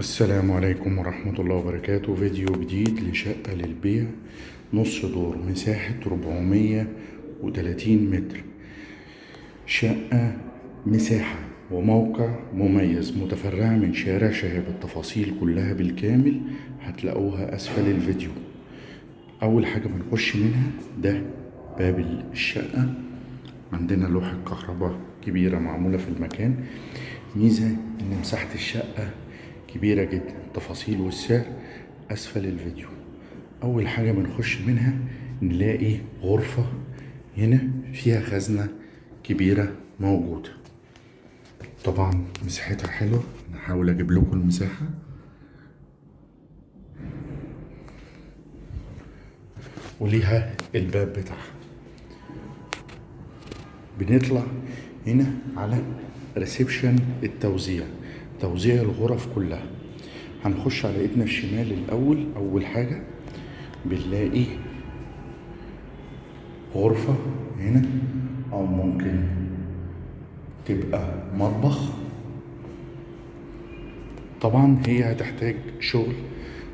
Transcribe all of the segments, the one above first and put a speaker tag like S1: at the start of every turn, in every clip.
S1: السلام عليكم ورحمة الله وبركاته. فيديو جديد لشقة للبيع نص دور مساحة 430 متر. شقة مساحة وموقع مميز متفرعة من شارع شهاب. التفاصيل كلها بالكامل هتلاقوها أسفل الفيديو. أول حاجة بنخش منها ده باب الشقة. عندنا لوحة كهرباء كبيرة معمولة في المكان. ميزة إن مساحة الشقة كبيرة جدا. التفاصيل والسعر أسفل الفيديو. أول حاجة بنخش منها نلاقي غرفة هنا فيها خزنة كبيرة موجودة. طبعا مساحتها حلوة. نحاول أجيب لكم المساحة. وليها الباب بتاعها. بنطلع هنا على ريسبشن التوزيع. توزيع الغرف كلها. هنخش على ايدنا الشمال الأول أول حاجة بنلاقي غرفة هنا أو ممكن تبقى مطبخ. طبعا هي هتحتاج شغل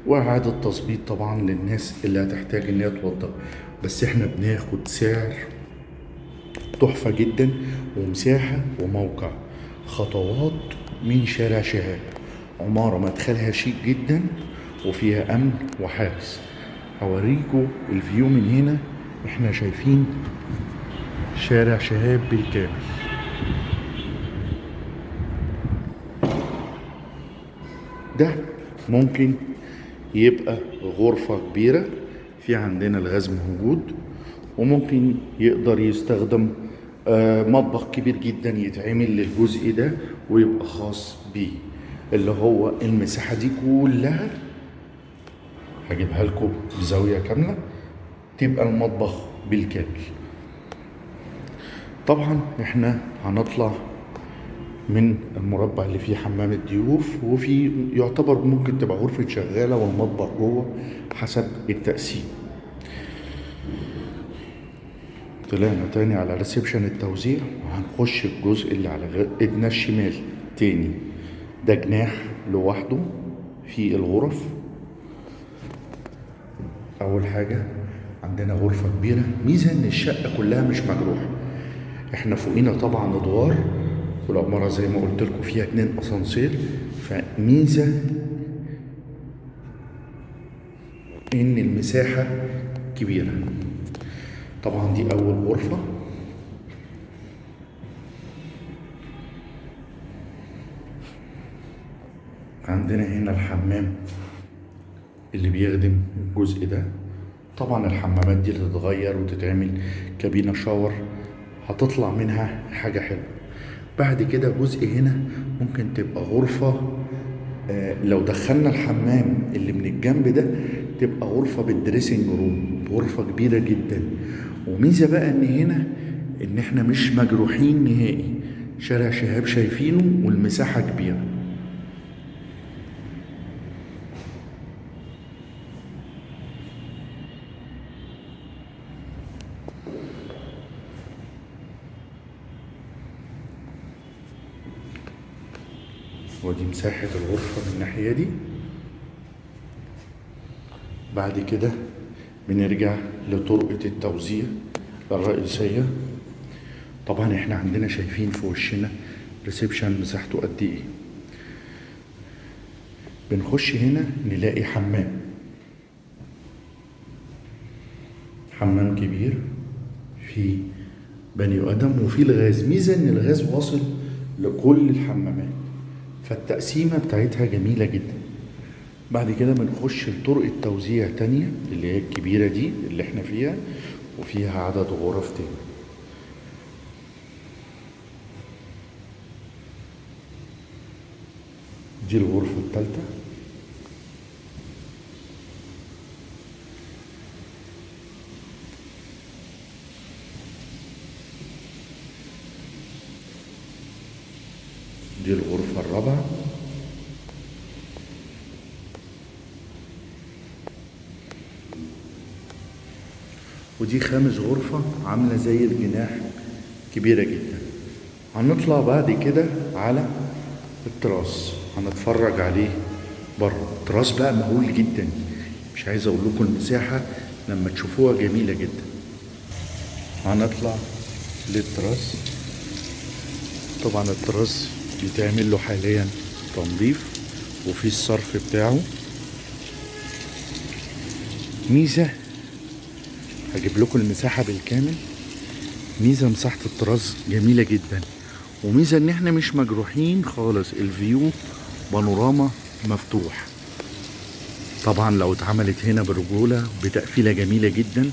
S1: وإعادة تظبيط طبعا للناس اللي هتحتاج إن هي توضب. بس إحنا بناخد سعر تحفة جدا ومساحة وموقع. خطوات من شارع شهاب. عمارة مدخلها شيك جدا وفيها أمن وحارس هوريكم الفيو من هنا. إحنا شايفين شارع شهاب بالكامل. ده ممكن يبقى غرفة كبيرة. في عندنا الغاز موجود. وممكن يقدر يستخدم مطبخ كبير جدا يتعمل للجزء ده ويبقى خاص بيه اللي هو المساحة دي كلها. هجيبها لكم بزاوية كاملة تبقى المطبخ بالكامل. طبعا إحنا هنطلع من المربع اللي فيه حمام الضيوف وفي يعتبر ممكن تبقى غرفة شغالة والمطبخ جوه حسب التقسيم. طلعنا تاني على ريسبشن التوزيع وهنخش الجزء اللي على ايدنا الشمال تاني. ده جناح لوحده في الغرف. أول حاجة عندنا غرفة كبيرة. ميزة إن الشقة كلها مش مجروحة. إحنا فوقينا طبعا أدوار والعمارة زي ما قلت لكم فيها اتنين أسانسير. فميزة إن المساحة كبيرة. طبعا دي أول غرفة. عندنا هنا الحمام اللي بيخدم الجزء ده. طبعا الحمامات دي تتغير وتتعمل كابينة shower هتطلع منها حاجة حلوة. بعد كده جزء هنا ممكن تبقى غرفة آه، لو دخلنا الحمام اللي من الجنب ده تبقى غرفة بال dressing room غرفة كبيرة جدا. وميزة بقى إن هنا إن إحنا مش مجروحين نهائي. شارع شهاب شايفينه والمساحة كبيرة. ودي مساحة الغرفة من الناحية دي. بعد كده بنرجع لطرقة التوزيع الرئيسية. طبعا إحنا عندنا شايفين في وشنا ريسبشن مساحته قد إيه. بنخش هنا نلاقي حمام. حمام كبير في بني آدم وفي الغاز. ميزة إن الغاز واصل لكل الحمامات. فالتقسيمة بتاعتها جميلة جدا. بعد كده بنخش لطرق التوزيع تانية اللي هي الكبيرة دي اللي إحنا فيها وفيها عدد غرف تاني. دي الغرفة التالتة. دي الغرفة الرابعة. ودي خامس غرفة عاملة زي الجناح كبيرة جدا. هنطلع بعد كده على التراس. هنتفرج عليه بره. التراس بقى مهول جدا. مش عايز أقول لكم المساحة لما تشوفوها جميلة جدا. هنطلع للتراس. طبعا التراس بيتعمل له حاليا تنظيف وفي الصرف بتاعه ميزة هجيب لكم المساحة بالكامل. ميزة مساحة التراس جميلة جدا. وميزة إن إحنا مش مجروحين خالص. ال view بانوراما مفتوح. طبعا لو اتعملت هنا برجولة بتقفيلة جميلة جدا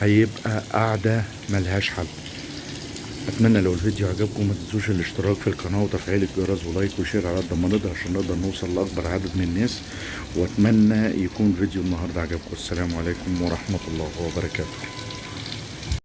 S1: هيبقى قاعدة ملهاش حل. أتمنى لو الفيديو عجبكم ما تنسوش الاشتراك في القناة وتفعيل الجرس و like و share على قد ما نقدر عشان نقدر نوصل لأكبر عدد من الناس. وأتمنى يكون فيديو النهارده عجبكم. السلام عليكم ورحمة الله وبركاته.